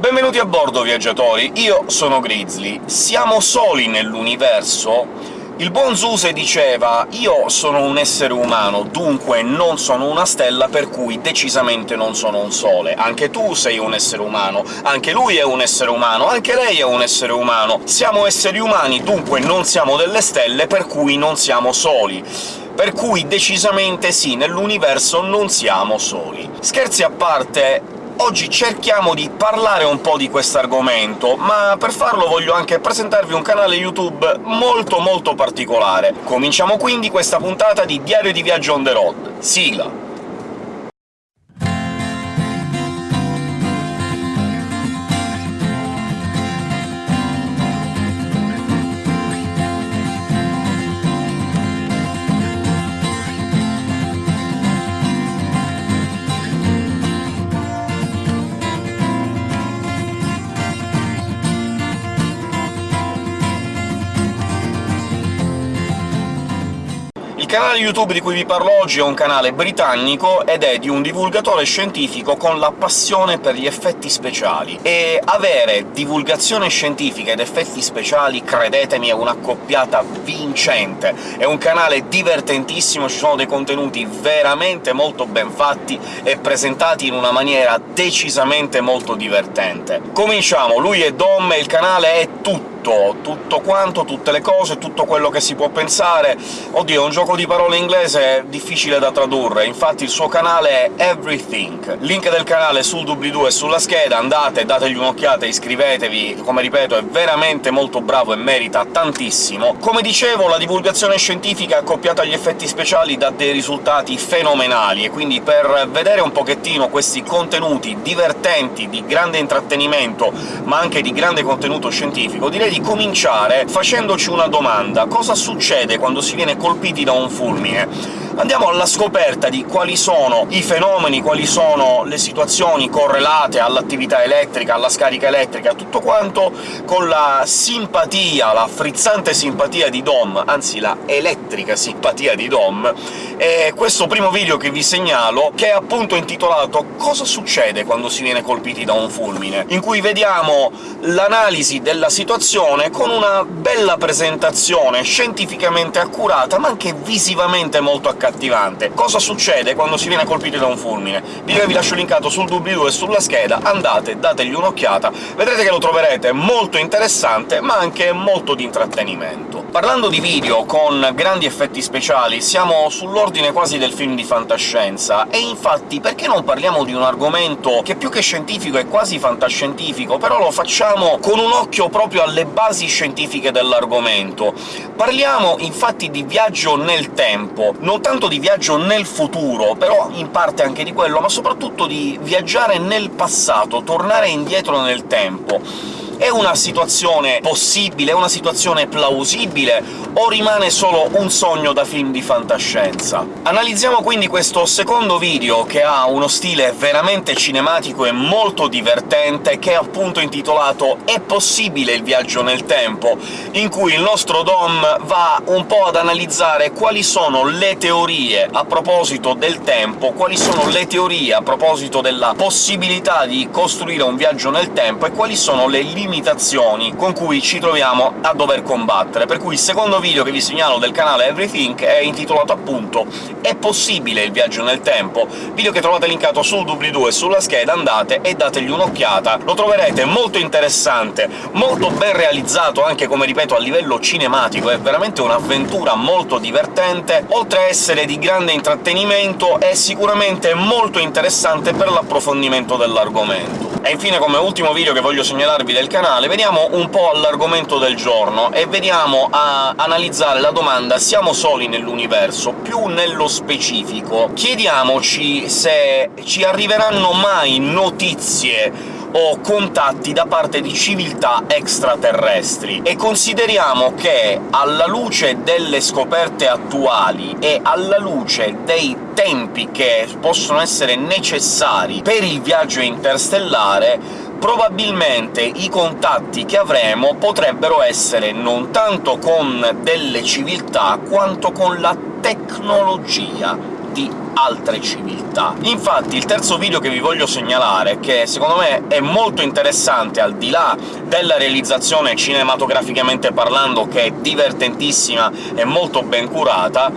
Benvenuti a bordo, viaggiatori! Io sono Grizzly. Siamo soli nell'universo? Il buon Zuse diceva «Io sono un essere umano, dunque non sono una stella, per cui decisamente non sono un sole. Anche tu sei un essere umano, anche lui è un essere umano, anche lei è un essere umano. Siamo esseri umani, dunque non siamo delle stelle, per cui non siamo soli». Per cui decisamente sì, nell'universo non siamo soli. Scherzi a parte, Oggi cerchiamo di parlare un po' di questo argomento, ma per farlo voglio anche presentarvi un canale YouTube molto molto particolare. Cominciamo quindi questa puntata di Diario di Viaggio on the road. Sigla! Canale YouTube di cui vi parlo oggi è un canale britannico ed è di un divulgatore scientifico con la passione per gli effetti speciali, e avere divulgazione scientifica ed effetti speciali, credetemi, è un'accoppiata vincente. È un canale divertentissimo, ci sono dei contenuti veramente molto ben fatti e presentati in una maniera decisamente molto divertente. Cominciamo! Lui è Dom e il canale è tutto tutto, tutto quanto, tutte le cose, tutto quello che si può pensare. Oddio, è un gioco di parole inglese difficile da tradurre, infatti il suo canale è Everything. Link del canale sul doobly-doo e sulla scheda, andate, dategli un'occhiata, iscrivetevi, come ripeto è veramente molto bravo e merita tantissimo. Come dicevo, la divulgazione scientifica accoppiata agli effetti speciali dà dei risultati fenomenali, e quindi per vedere un pochettino questi contenuti divertenti, di grande intrattenimento, ma anche di grande contenuto scientifico, direi di cominciare facendoci una domanda. Cosa succede quando si viene colpiti da un fulmine? Andiamo alla scoperta di quali sono i fenomeni, quali sono le situazioni correlate all'attività elettrica, alla scarica elettrica, tutto quanto con la simpatia, la frizzante simpatia di Dom, anzi la elettrica simpatia di Dom, e questo primo video che vi segnalo, che è appunto intitolato «Cosa succede quando si viene colpiti da un fulmine?», in cui vediamo l'analisi della situazione con una bella presentazione scientificamente accurata, ma anche visivamente molto accattivante accattivante. Cosa succede quando si viene colpiti da un fulmine? Che vi lascio linkato sul doobly-doo e sulla scheda, andate, dategli un'occhiata, vedrete che lo troverete molto interessante, ma anche molto di intrattenimento. Parlando di video con grandi effetti speciali, siamo sull'ordine quasi del film di fantascienza, e infatti perché non parliamo di un argomento che più che scientifico è quasi fantascientifico, però lo facciamo con un occhio proprio alle basi scientifiche dell'argomento. Parliamo infatti di viaggio nel tempo, non tanto di viaggio nel futuro, però in parte anche di quello, ma soprattutto di viaggiare nel passato, tornare indietro nel tempo. È una situazione possibile? È una situazione plausibile? O rimane solo un sogno da film di fantascienza? Analizziamo quindi questo secondo video, che ha uno stile veramente cinematico e molto divertente, che è appunto intitolato «È possibile il viaggio nel tempo?», in cui il nostro Dom va un po' ad analizzare quali sono le teorie a proposito del tempo, quali sono le teorie a proposito della possibilità di costruire un viaggio nel tempo e quali sono le limitazioni limitazioni con cui ci troviamo a dover combattere, per cui il secondo video che vi segnalo del canale Everything è intitolato appunto «È possibile il viaggio nel tempo?», video che trovate linkato sul doobly-doo e sulla scheda, andate e dategli un'occhiata, lo troverete molto interessante, molto ben realizzato anche, come ripeto, a livello cinematico, è veramente un'avventura molto divertente, oltre a essere di grande intrattenimento è sicuramente molto interessante per l'approfondimento dell'argomento. E infine, come ultimo video che voglio segnalarvi del canale, veniamo un po' all'argomento del giorno, e veniamo a analizzare la domanda «Siamo soli nell'universo?» più nello specifico. Chiediamoci se ci arriveranno mai notizie o contatti da parte di civiltà extraterrestri, e consideriamo che, alla luce delle scoperte attuali e alla luce dei tempi che possono essere necessari per il viaggio interstellare, probabilmente i contatti che avremo potrebbero essere non tanto con delle civiltà, quanto con la tecnologia di altre civiltà. Infatti il terzo video che vi voglio segnalare, che secondo me è molto interessante, al di là della realizzazione cinematograficamente parlando, che è divertentissima e molto ben curata,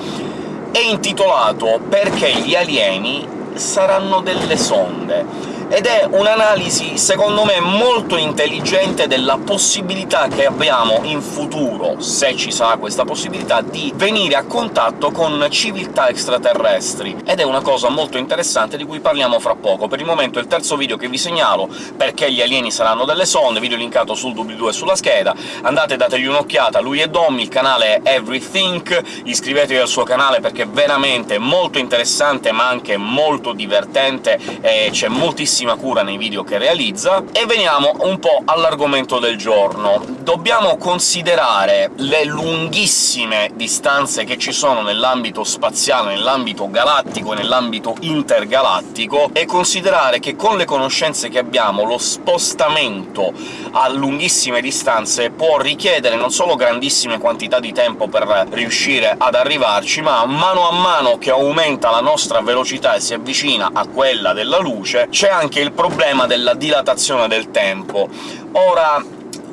è intitolato «Perché gli alieni saranno delle sonde» ed è un'analisi, secondo me, molto intelligente della possibilità che abbiamo in futuro, se ci sarà questa possibilità, di venire a contatto con civiltà extraterrestri, ed è una cosa molto interessante di cui parliamo fra poco. Per il momento è il terzo video che vi segnalo, perché gli alieni saranno delle sonde, video linkato sul doobly-doo e sulla scheda, andate dategli un'occhiata, lui è Dom, il canale è Everythink, iscrivetevi al suo canale perché è veramente molto interessante ma anche molto divertente, e c'è moltissimo grandissima cura nei video che realizza, e veniamo un po' all'argomento del giorno. Dobbiamo considerare le lunghissime distanze che ci sono nell'ambito spaziale, nell'ambito galattico e nell'ambito intergalattico, e considerare che con le conoscenze che abbiamo lo spostamento a lunghissime distanze può richiedere non solo grandissime quantità di tempo per riuscire ad arrivarci, ma mano a mano che aumenta la nostra velocità e si avvicina a quella della luce, c'è anche il problema della dilatazione del tempo. Ora,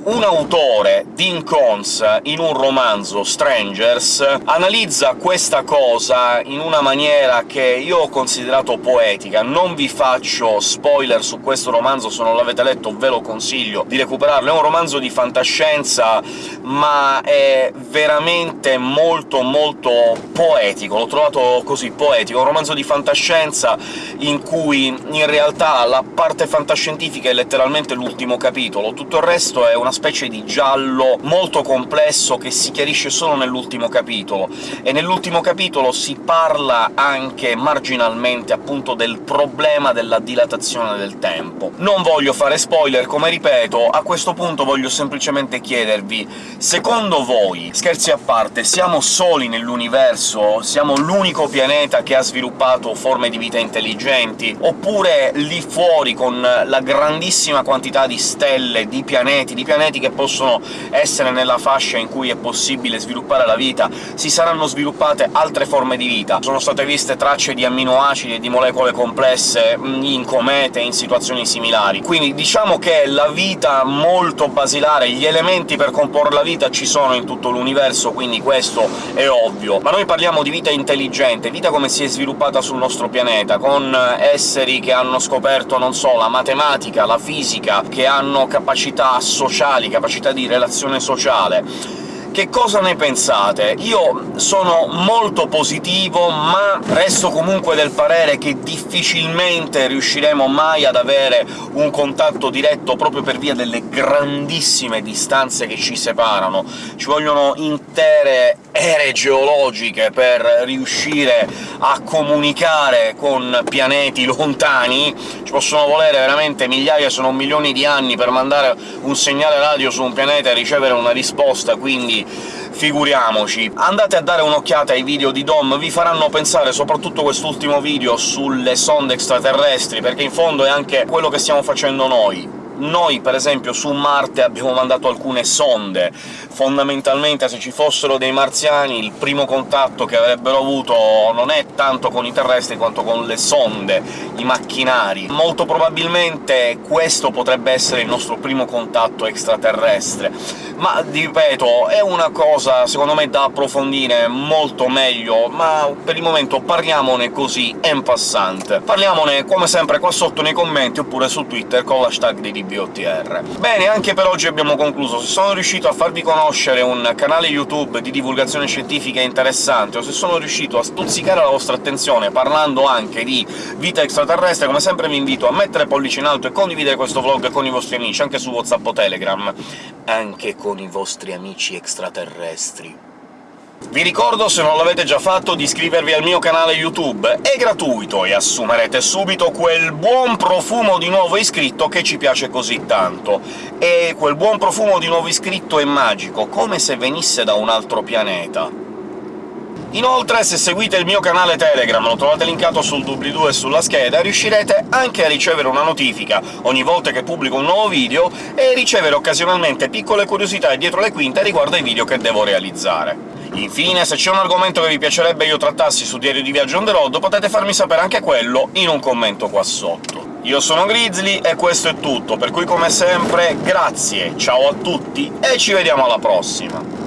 un autore, Dean Cons, in un romanzo, Strangers, analizza questa cosa in una maniera che io ho considerato poetica. Non vi faccio spoiler su questo romanzo, se non l'avete letto ve lo consiglio di recuperarlo. È un romanzo di fantascienza, ma è veramente molto molto poetico, l'ho trovato così, poetico. Un romanzo di fantascienza in cui in realtà la parte fantascientifica è letteralmente l'ultimo capitolo, tutto il resto è una una specie di giallo molto complesso che si chiarisce solo nell'ultimo capitolo, e nell'ultimo capitolo si parla anche marginalmente appunto del problema della dilatazione del tempo. Non voglio fare spoiler, come ripeto, a questo punto voglio semplicemente chiedervi secondo voi, scherzi a parte, siamo soli nell'universo? Siamo l'unico pianeta che ha sviluppato forme di vita intelligenti? Oppure lì fuori, con la grandissima quantità di stelle, di pianeti, di pianeti che possono essere nella fascia in cui è possibile sviluppare la vita, si saranno sviluppate altre forme di vita. Sono state viste tracce di amminoacidi e di molecole complesse mm, in comete, in situazioni similari. Quindi diciamo che la vita molto basilare, gli elementi per comporre la vita ci sono in tutto l'universo, quindi questo è ovvio. Ma noi parliamo di vita intelligente, vita come si è sviluppata sul nostro pianeta, con esseri che hanno scoperto, non so, la matematica, la fisica, che hanno capacità sociali sociali, capacità di relazione sociale. Che cosa ne pensate? Io sono molto positivo, ma resto comunque del parere che difficilmente riusciremo mai ad avere un contatto diretto proprio per via delle grandissime distanze che ci separano. Ci vogliono intere ere geologiche per riuscire a comunicare con pianeti lontani, ci possono volere veramente migliaia, se non milioni di anni per mandare un segnale radio su un pianeta e ricevere una risposta, quindi figuriamoci. Andate a dare un'occhiata ai video di Dom, vi faranno pensare soprattutto quest'ultimo video sulle sonde extraterrestri, perché in fondo è anche quello che stiamo facendo noi noi, per esempio, su Marte abbiamo mandato alcune sonde. Fondamentalmente, se ci fossero dei marziani, il primo contatto che avrebbero avuto non è tanto con i terrestri quanto con le sonde, i macchinari. Molto probabilmente questo potrebbe essere il nostro primo contatto extraterrestre. Ma, ripeto, è una cosa, secondo me, da approfondire molto meglio, ma per il momento parliamone così, en passant. Parliamone, come sempre, qua sotto nei commenti, oppure su Twitter con l'hashtag di BOTR. Bene, anche per oggi abbiamo concluso. Se sono riuscito a farvi conoscere un canale YouTube di divulgazione scientifica interessante, o se sono riuscito a stuzzicare la vostra attenzione parlando anche di vita extraterrestre, come sempre vi invito a mettere pollice in alto e condividere questo vlog con i vostri amici, anche su WhatsApp o Telegram, anche con i vostri amici extraterrestri. Vi ricordo, se non l'avete già fatto, di iscrivervi al mio canale YouTube, è gratuito e assumerete subito quel buon profumo di nuovo iscritto che ci piace così tanto. E quel buon profumo di nuovo iscritto è magico, come se venisse da un altro pianeta. Inoltre, se seguite il mio canale Telegram, lo trovate linkato sul doobly-doo e sulla scheda, riuscirete anche a ricevere una notifica ogni volta che pubblico un nuovo video e ricevere occasionalmente piccole curiosità dietro le quinte riguardo ai video che devo realizzare. Infine, se c'è un argomento che vi piacerebbe io trattassi su Diario di Viaggio on the road, potete farmi sapere anche quello in un commento qua sotto. Io sono Grizzly e questo è tutto, per cui come sempre grazie, ciao a tutti e ci vediamo alla prossima!